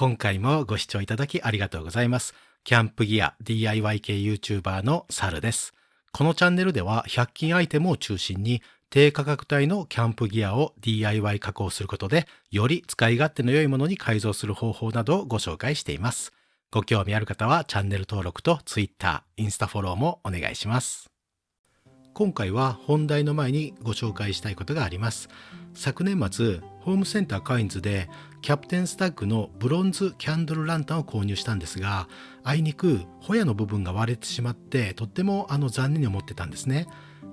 今回もご視聴いただきありがとうございます。キャンプギア DIY 系 YouTuber のサルです。このチャンネルでは100均アイテムを中心に低価格帯のキャンプギアを DIY 加工することでより使い勝手の良いものに改造する方法などをご紹介しています。ご興味ある方はチャンネル登録と Twitter、インスタフォローもお願いします。今回は本題の前にご紹介したいことがあります。昨年末ホームセンターカインズでキャプテンスタッグのブロンズキャンドルランタンを購入したんですがあいにくホヤの部分が割れてしまってとってもあの残念に思ってたんですね。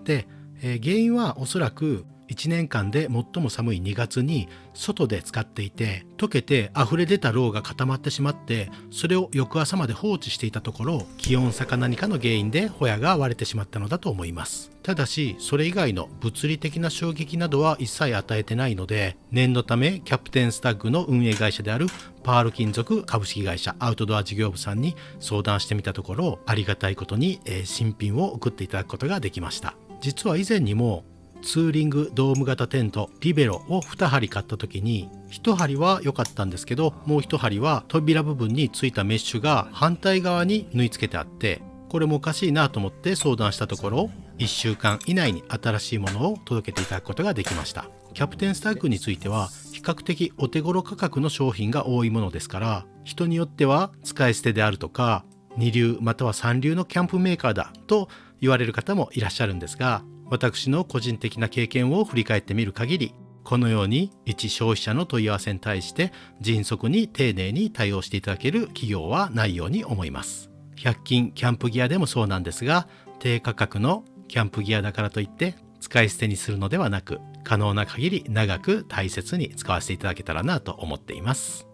で、えー、原因はおそらく1年間で最も寒い2月に外で使っていて溶けて溢れ出たろうが固まってしまってそれを翌朝まで放置していたところ気温差か何かの原因でホヤが割れてしまったのだと思います。ただしそれ以外の物理的な衝撃などは一切与えてないので念のためキャプテンスタッグの運営会社であるパール金属株式会社アウトドア事業部さんに相談してみたところありがたいことに、え新品を送っていただくことができました。実は以前にもツーリングドーム型テントリベロを2針買った時に1針は良かったんですけどもう1針は扉部分についたメッシュが反対側に縫い付けてあってこれもおかしいなと思って相談したところ1週間以内に新しいものを届けていただくことができました。キャプテンスタッグについては比較的お手頃価格の商品が多いものですから人によっては使い捨てであるとか二流または三流のキャンプメーカーだと言われる方もいらっしゃるんですが私の個人的な経験を振り返ってみる限りこのように一消費者の問い合わせに対して迅速に丁寧に対応していただける企業はないように思います。100均キャンプギアでもそうなんですが低価格のキャンプギアだからといって使い捨てにするのではなく可能な限り長く大切に使わせていただけたらなと思っています。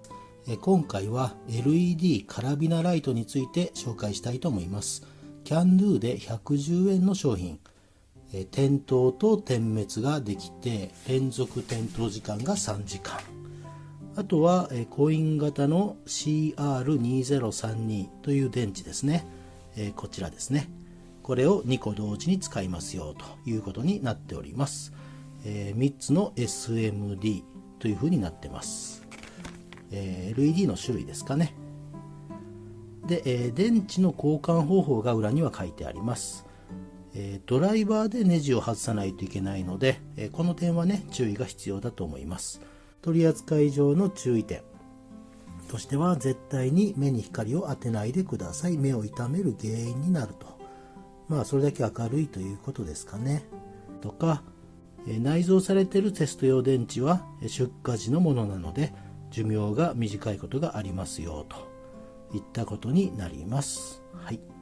今回は LED カラビナライトについて紹介したいと思います。キャンドゥで110円の商品。え点灯と点滅ができて連続点灯時間が3時間。あとは、えコイン型の CR2032 という電池ですね、えこちらですね。これを2個同時に使いますよということになっております、え3つの SMD というふうになってます、LED の種類ですかね。で、え電池の交換方法が裏には書いてあります。えドライバーでネジを外さないといけないので、えこの点はね注意が必要だと思います。取扱い上の注意点。としては絶対に目に光を当てないでください。目を痛める原因になると。まあそれだけ明るいということですかね。とかえ内蔵されているテスト用電池は出荷時のものなので寿命が短いことがありますよといったことになります。はい。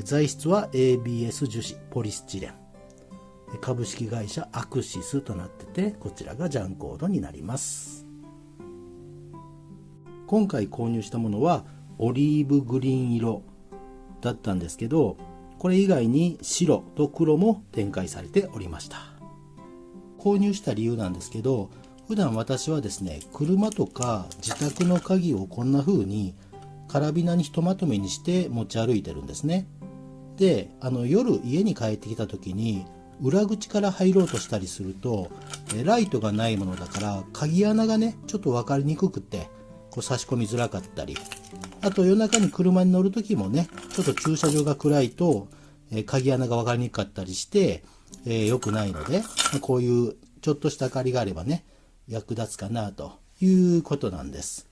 材質は ABS 樹脂ポリスチレン。株式会社アクシスとなっててこちらがジャンコードになります。今回購入したものはオリーブグリーン色だったんですけどこれ以外に白と黒も展開されておりました。購入した理由なんですけど普段私はですね車とか自宅の鍵をこんな風にカラビナにひとまとめにして持ち歩いてるんですね。であの夜家に帰ってきた時に裏口から入ろうとしたりするとライトがないものだから鍵穴がねちょっと分かりにくくてこう差し込みづらかったりあと夜中に車に乗る時もねちょっと駐車場が暗いと、鍵穴が分かりにくかったりして、えー、くないのでこういうちょっとした明かりがあればね役立つかなということなんです。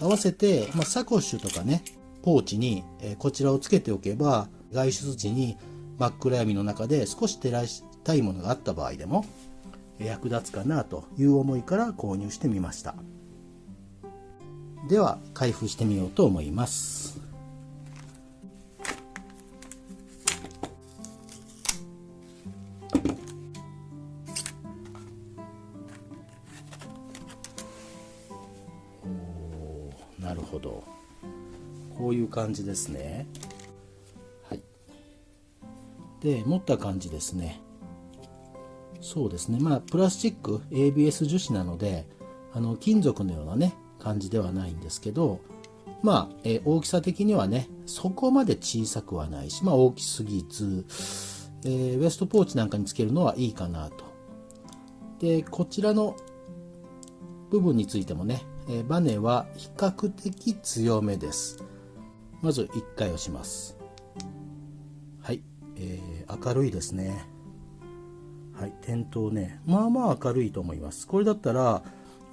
合わせて、まあ、サコッシュとかねポーチに、えこちらをつけておけば外出時に真っ暗闇の中で少し照らしたいものがあった場合でも役立つかなという思いから購入してみました。では開封してみようと思います。こういう感じですね。で持った感じですね。そうですね。まあプラスチック ABS 樹脂なのであの金属のようなね感じではないんですけどまあ、え大きさ的にはねそこまで小さくはないしまあ大きすぎず、えー、ウエストポーチなんかにつけるのはいいかなと。でこちらの部分についてもねえー、バネは比較的強めですまず1回押します。はい、えー、明るいですね。はい。点灯ね。まあまあ明るいと思います。これだったら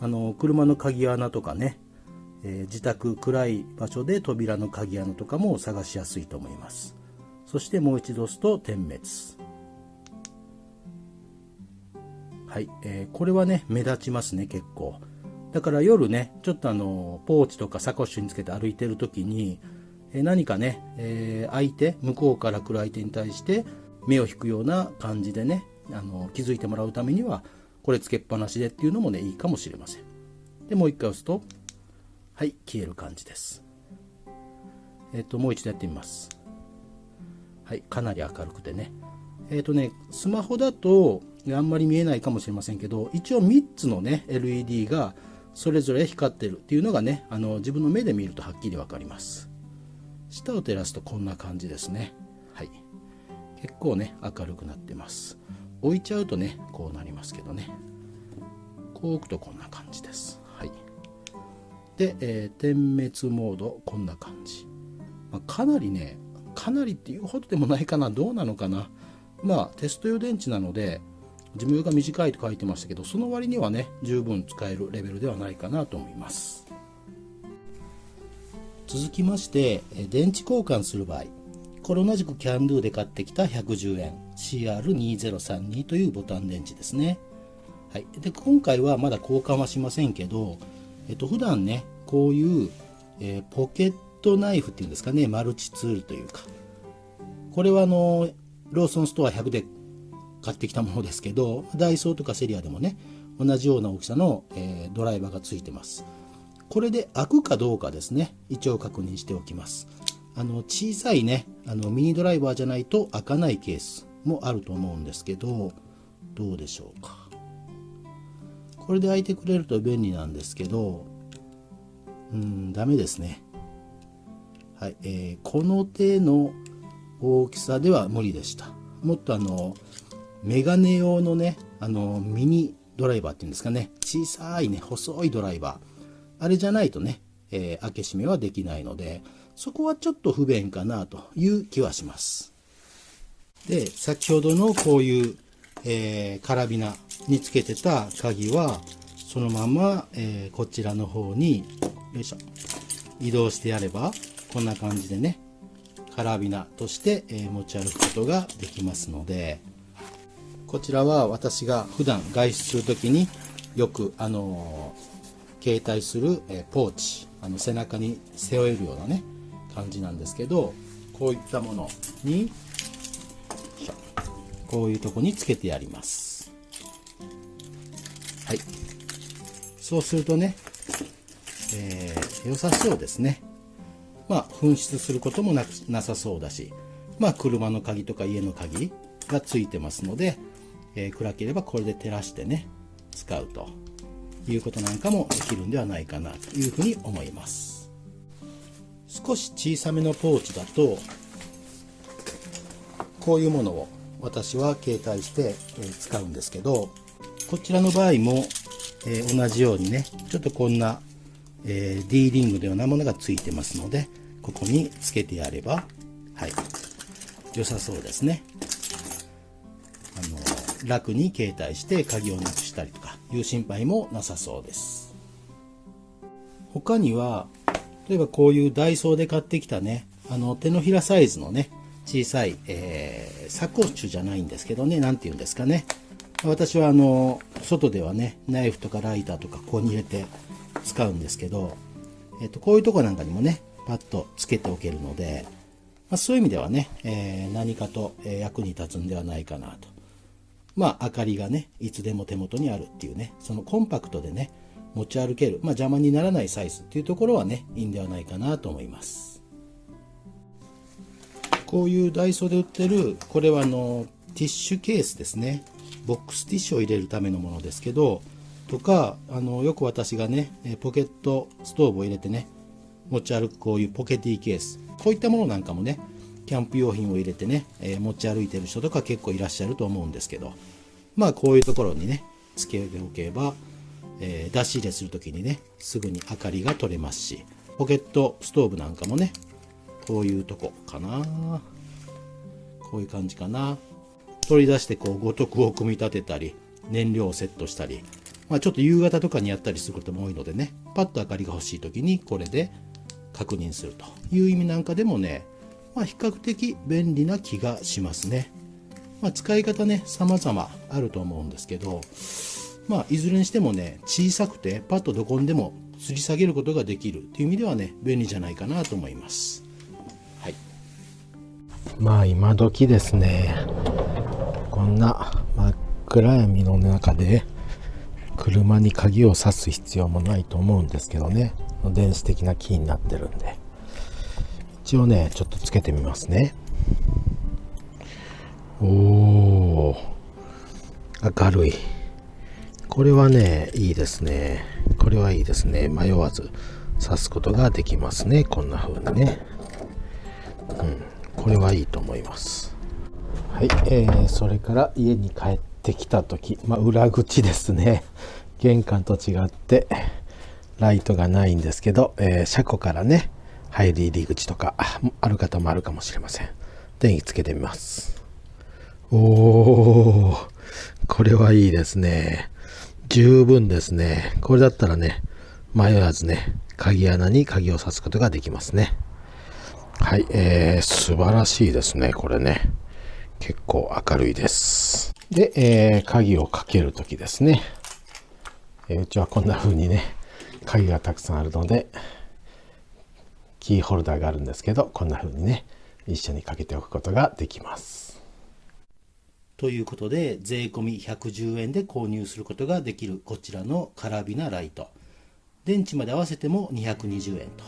あの車の鍵穴とかね、えー、自宅暗い場所で扉の鍵穴とかも探しやすいと思います。そしてもう一度押すと点滅。はい、えー、これはね目立ちますね結構。だから夜ねちょっとあのポーチとかサコッシュにつけて歩いてる時に、何かね、えー、相手向こうから来る相手に対して目を引くような感じでねあの気づいてもらうためにはこれつけっぱなしでっていうのもねいいかもしれません。でもう一回押すとはい消える感じです。えっ、ともう一度やってみます。はいかなり明るくてね。えっ、とねスマホだとあんまり見えないかもしれませんけど一応3つのね LED がそれぞれ光ってるっていうのがねあの自分の目で見るとはっきり分かります。下を照らすとこんな感じですね。はい。結構ね明るくなってます。置いちゃうとねこうなりますけどね。こう置くとこんな感じです。はい。で、えー、点滅モードこんな感じ、まあ、かなりねかなりっていうほどでもないかな。どうなのかな。まあテスト用電池なので寿命が短いと書いてましたけどその割にはね十分使えるレベルではないかなと思います。続きまして電池交換する場合これ同じくキャンドゥで買ってきた110円 CR2032 というボタン電池ですね。はい、で今回はまだ交換はしませんけど、えっと普段ねこういう、えー、ポケットナイフっていうんですかねマルチツールというかこれはあのローソンストア100で買ってきたものですけどダイソーとかセリアでもね同じような大きさの、えー、ドライバーがついてますこれで開くかどうかですね。一応確認しておきます。あの小さいねあのミニドライバーじゃないと開かないケースもあると思うんですけどどうでしょうか。これで開いてくれると便利なんですけどうんダメですね。はい、えー、この手の大きさでは無理でした。もっとあのメガネ用のねあのミニドライバーっていうんですかね。小さいね細いドライバー。あれじゃないとね、えー、開け閉めはできないのでそこはちょっと不便かなという気はします。で、先ほどのこういう、えー、カラビナにつけてた鍵は、そのまま、えー、こちらの方に、よいしょ、移動してやれば、こんな感じでね、カラビナとして、え、持ち歩くことができますので、こちらは私が普段外出するときによく、あの携帯する、えポーチ、あの背中に背負えるようなね、感じなんですけどこういったものにこういうとこにつけてやります。はい。そうするとね、えー、良さそうですね。まあ紛失することもななさそうだしまあ車の鍵とか家の鍵がついてますので、えー、暗ければこれで照らしてね使うと。いうことなんかもできるんではないかなというふうに思います。少し小さめのポーチだとこういうものを私は携帯して使うんですけどこちらの場合も、え同じようにねちょっとこんな、え D リングのようなものがついてますのでここにつけてやればはい良さそうですね。あの楽に携帯して鍵をなくしたりという心配もなさそうです他には例えばこういうダイソーで買ってきたね、あの手のひらサイズのね、小さい、えー、サコッシュじゃないんですけどね、何て言うんですかね。私はあの、外ではね、ナイフとかライターとかここに入れて使うんですけど、えっ、と、こういうとこなんかにもね、パッとつけておけるので、まあ、そういう意味ではね、えー、何かと役に立つんではないかなと。まあ、明かりがね、いつでも手元にあるっていうね、そのコンパクトでね、持ち歩ける、まあ、邪魔にならないサイズっていうところはねいいんではないかなと思います。こういうダイソーで売ってるこれはあのティッシュケースですね。ボックスティッシュを入れるためのものですけどとかあのよく私がねポケットストーブを入れてね持ち歩くこういうポケティケース。こういったものなんかもねキャンプ用品を入れてね、えー、持ち歩いてる人とか結構いらっしゃると思うんですけどまあこういうところにねつけておけばえー、出し入れする時にねすぐに明かりが取れますしポケットストーブなんかもねこういうとこかな。こういう感じかな。取り出してこう五徳を組み立てたり燃料をセットしたり、まあ、ちょっと夕方とかにやったりすることも多いのでねパッと明かりが欲しい時にこれで確認するという意味なんかでもね、まあ、比較的便利な気がしますね。まあ、使い方ね様々あると思うんですけど、まあ、いずれにしてもね小さくてパッとどこにでも吊り下げることができるっていう意味ではね便利じゃないかなと思います。はい、まあ今時ですねこんな真っ暗闇の中で車に鍵を挿す必要もないと思うんですけどね電子的なキーになってるんで一応ねちょっとつけてみますね。おお明るい。これはねいいですね。これはいいですね。迷わず刺すことができますね。こんな風にね。うん。これはいいと思います。はい、えー、それから家に帰ってきた時、まあ、裏口ですね。玄関と違ってライトがないんですけど、えー、車庫からね入り入り口とかある方もあるかもしれません電気つけてみますおー、これはいいですね。十分ですね。これだったらね、迷わずね、鍵穴に鍵を挿すことができますね。はい、えー、素晴らしいですね、これね。結構明るいです。で、えー、鍵をかけるときですね。えー、うちはこんな風にね、鍵がたくさんあるので、キーホルダーがあるんですけど、こんな風にね、一緒にかけておくことができます。ということで、税込110円で購入することができるこちらのカラビナライト。電池まで合わせても220円と、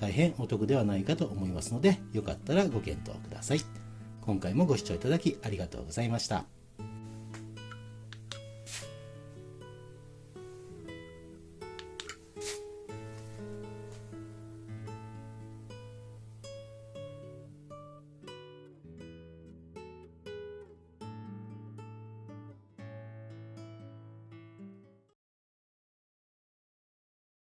大変お得ではないかと思いますので、よかったらご検討ください。今回もご視聴いただきありがとうございました。